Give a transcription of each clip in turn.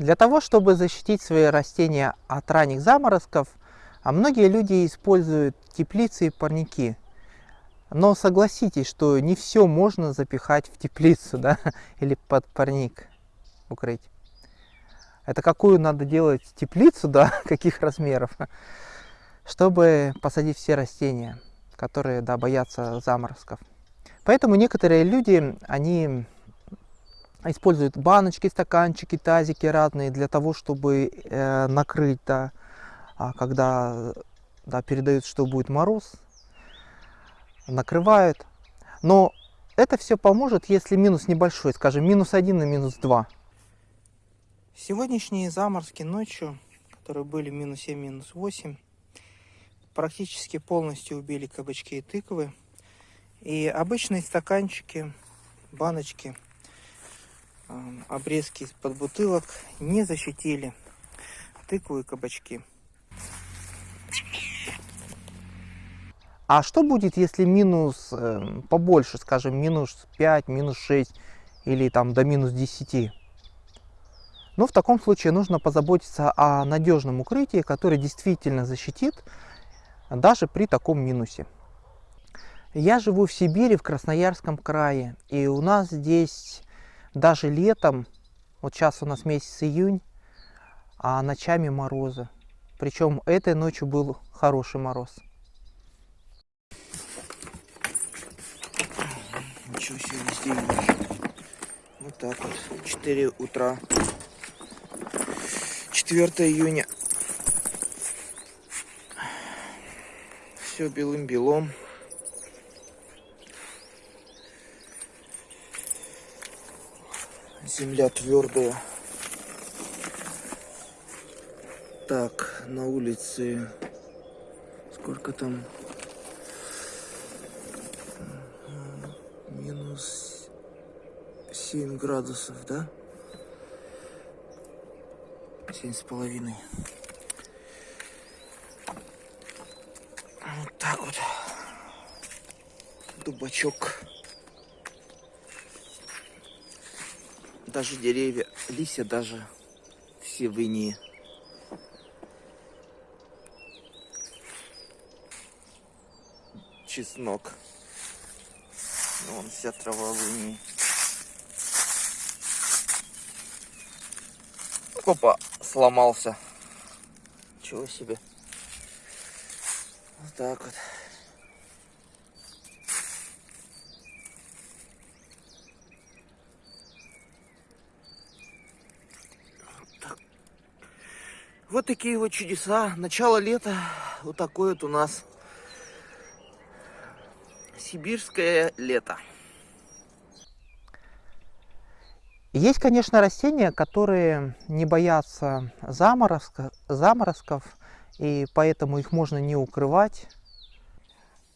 Для того, чтобы защитить свои растения от ранних заморозков, а многие люди используют теплицы и парники. Но согласитесь, что не все можно запихать в теплицу да? или под парник укрыть. Это какую надо делать теплицу, да, каких размеров, чтобы посадить все растения, которые да, боятся заморозков. Поэтому некоторые люди, они используют баночки, стаканчики, тазики разные для того, чтобы э, накрыть, да, а когда да, передают, что будет мороз, накрывают. Но это все поможет, если минус небольшой, скажем, минус 1 и минус 2. Сегодняшние заморозки ночью, которые были минус 7, минус 8, практически полностью убили кабачки и тыквы. И обычные стаканчики, баночки, обрезки из-под бутылок не защитили тыкву и кабачки. А что будет, если минус э, побольше, скажем, минус 5, минус 6 или там до минус 10? Ну, в таком случае нужно позаботиться о надежном укрытии, которое действительно защитит даже при таком минусе. Я живу в Сибири, в Красноярском крае, и у нас здесь даже летом, вот сейчас у нас месяц июнь, а ночами морозы. Причем этой ночью был хороший мороз. Ничего себе, везде Вот так вот, 4 утра. 4 июня. Все белым-белом. Земля твердая. Так, на улице сколько там? Минус 7 градусов, да? Семь с половиной. Вот так вот. Дубачок. Даже деревья, листья даже все в инии. Чеснок. Вон вся трава в инии. Опа, сломался. Чего себе. Вот так вот. Вот такие вот чудеса. Начало лета. Вот такое вот у нас сибирское лето. Есть, конечно, растения, которые не боятся заморозка, заморозков, и поэтому их можно не укрывать.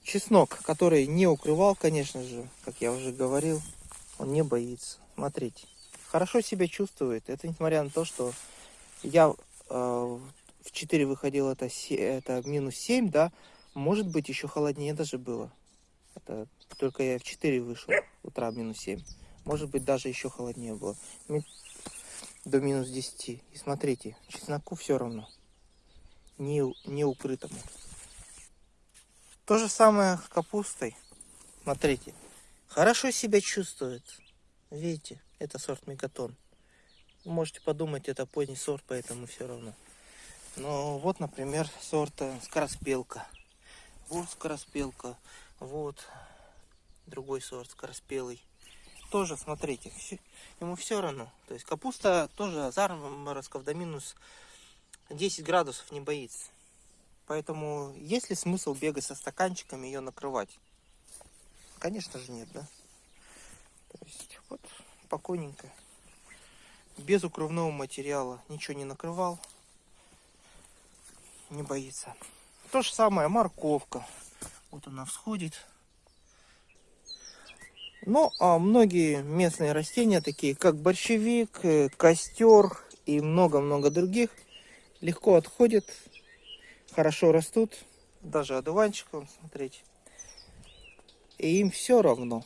Чеснок, который не укрывал, конечно же, как я уже говорил, он не боится. Смотрите, хорошо себя чувствует. Это несмотря на то, что я в 4 выходил, это, это минус 7, да, может быть еще холоднее даже было. Это только я в 4 вышел, утра минус 7. Может быть, даже еще холоднее было. До минус 10. И смотрите, чесноку все равно. Не, не укрытому. То же самое с капустой. Смотрите. Хорошо себя чувствует. Видите, это сорт мегатон. Можете подумать, это поздний сорт, поэтому все равно. Но вот, например, сорт скороспелка. Вот скороспелка. Вот другой сорт скороспелый тоже, смотрите, ему все равно. То есть капуста тоже заморозков до минус 10 градусов не боится. Поэтому есть ли смысл бегать со стаканчиками ее накрывать? Конечно же нет, да? То есть вот спокойненько. Без укрывного материала ничего не накрывал. Не боится. То же самое морковка. Вот она всходит. Ну, а многие местные растения, такие как борщевик, э, костер и много-много других, легко отходят, хорошо растут, даже одуванчик, вон, смотрите. И им все равно.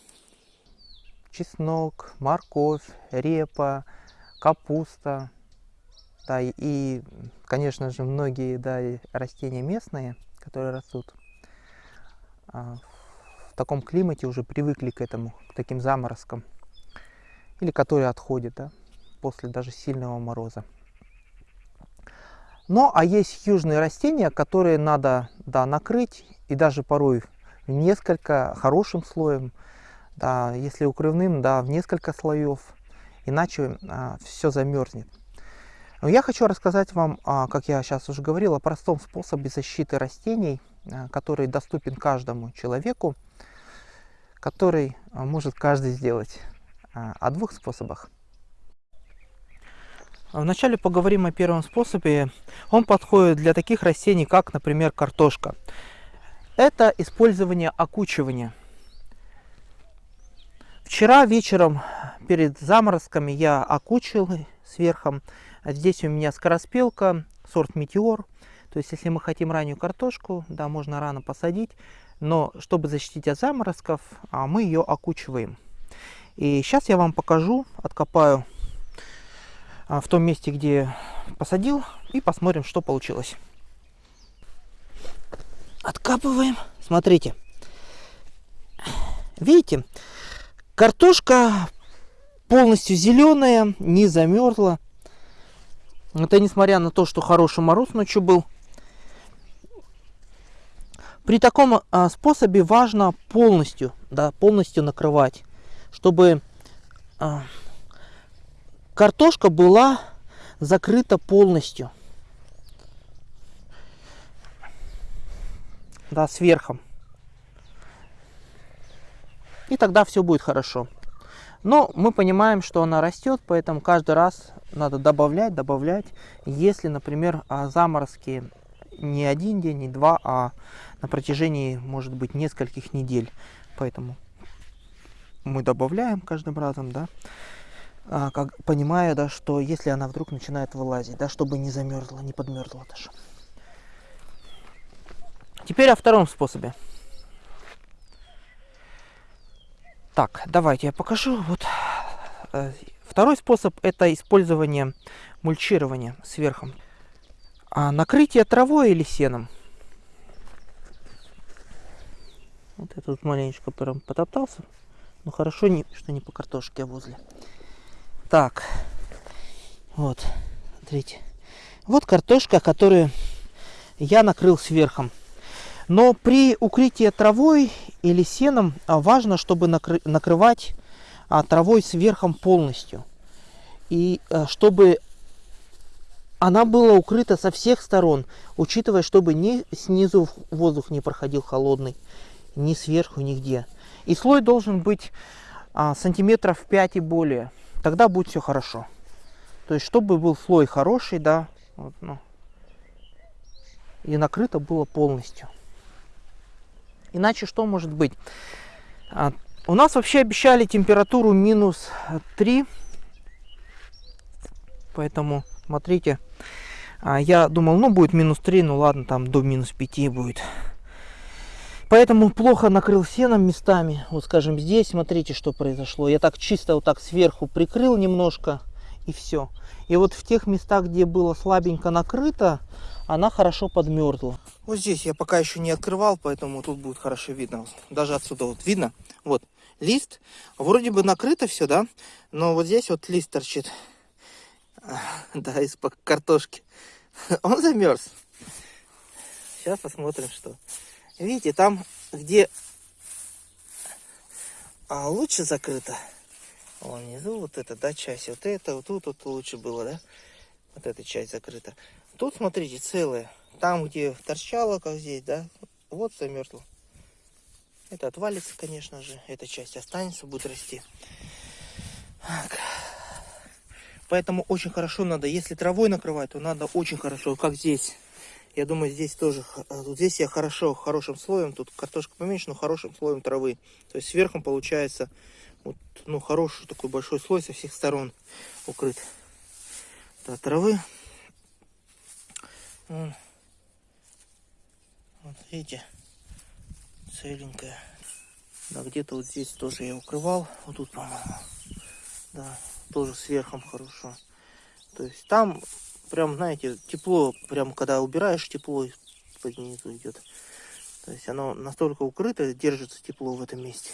Чеснок, морковь, репа, капуста. Да, и, конечно же, многие да, растения местные, которые растут а, в таком климате, уже привыкли к этому, к таким заморозкам. Или которые отходят да, после даже сильного мороза. Но а есть южные растения, которые надо да, накрыть и даже порой несколько хорошим слоем, да, если укрывным, да, в несколько слоев, иначе а, все замерзнет. Но я хочу рассказать вам, а, как я сейчас уже говорил, о простом способе защиты растений, а, который доступен каждому человеку, который а, может каждый сделать. А, о двух способах. Вначале поговорим о первом способе. Он подходит для таких растений, как, например, картошка. Это использование окучивания. Вчера вечером перед заморозками я окучил сверху. Здесь у меня скороспелка, сорт Метеор. То есть, если мы хотим раннюю картошку, да, можно рано посадить. Но чтобы защитить от заморозков, а, мы ее окучиваем. И сейчас я вам покажу, откопаю а, в том месте, где посадил, и посмотрим, что получилось. Откапываем. Смотрите. Видите, картошка полностью зеленая, не замерзла. Это несмотря на то, что хороший мороз ночью был. При таком а, способе важно полностью, да, полностью накрывать, чтобы а, Картошка была закрыта полностью. Да, сверху. Тогда все будет хорошо. Но мы понимаем, что она растет, поэтому каждый раз надо добавлять, добавлять. Если, например, а, заморозки не один день, не два, а на протяжении, может быть, нескольких недель. Поэтому мы добавляем каждым разом, да а, как, понимая, да, что если она вдруг начинает вылазить, да, чтобы не замерзла, не подмерзла даже. Теперь о втором способе. Так, давайте я покажу. Вот э, второй способ это использование мульчирования сверху. А накрытие травой или сеном. Вот этот маленечко прям потоптался. Ну хорошо, не, что не по картошке, а возле. Так, вот, смотрите. Вот картошка, которую я накрыл сверху. Но при укрытии травой или сеном а, важно, чтобы накры накрывать а, травой сверху полностью. И а, чтобы она была укрыта со всех сторон, учитывая, чтобы ни снизу воздух не проходил холодный, ни сверху, нигде. И слой должен быть сантиметров 5 и более тогда будет все хорошо. То есть, чтобы был слой хороший, да, вот, ну, и накрыто было полностью. Иначе что может быть? А, у нас вообще обещали температуру минус 3. Поэтому, смотрите, а, я думал, ну будет минус 3, ну ладно, там до минус 5 будет. Поэтому плохо накрыл сеном местами. Вот скажем здесь, смотрите, что произошло. Я так чисто вот так сверху прикрыл немножко и все. И вот в тех местах, где было слабенько накрыто, она хорошо подмерзла. Вот здесь я пока еще не открывал, поэтому тут будет хорошо видно. Даже отсюда вот видно. Вот лист. Вроде бы накрыто все, да? Но вот здесь вот лист торчит. Да, из-под картошки. Он замерз. Сейчас посмотрим, что. Видите, там, где а, лучше закрыто, вон внизу вот эта, да, часть, вот это, вот тут вот лучше было, да, вот эта часть закрыта. Тут, смотрите, целая. Там, где торчало, как здесь, да, вот замерзло. Это отвалится, конечно же, эта часть останется, будет расти. Так. Поэтому очень хорошо надо, если травой накрывать, то надо очень хорошо, как здесь. Я думаю, здесь тоже, вот здесь я хорошо, хорошим слоем, тут картошка поменьше, но хорошим слоем травы. То есть сверху получается вот, ну, хороший такой большой слой со всех сторон укрыт. Да, травы. Вот, видите, целенькая. Да, где-то вот здесь тоже я укрывал. Вот тут, по-моему. Да, тоже сверху хорошо. То есть там прям, знаете, тепло, прям когда убираешь, тепло под низу идет. То есть оно настолько укрыто, держится тепло в этом месте.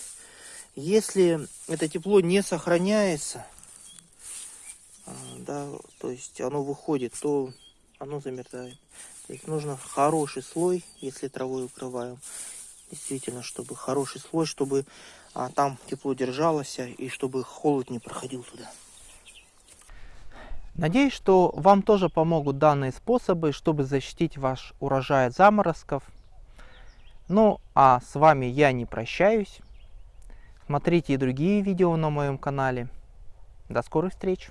Если это тепло не сохраняется, а, да, то есть оно выходит, то оно замерзает. То есть нужно хороший слой, если травой укрываем. Действительно, чтобы хороший слой, чтобы а, там тепло держалось и чтобы холод не проходил туда. Надеюсь, что вам тоже помогут данные способы, чтобы защитить ваш урожай от заморозков. Ну, а с вами я не прощаюсь. Смотрите и другие видео на моем канале. До скорых встреч!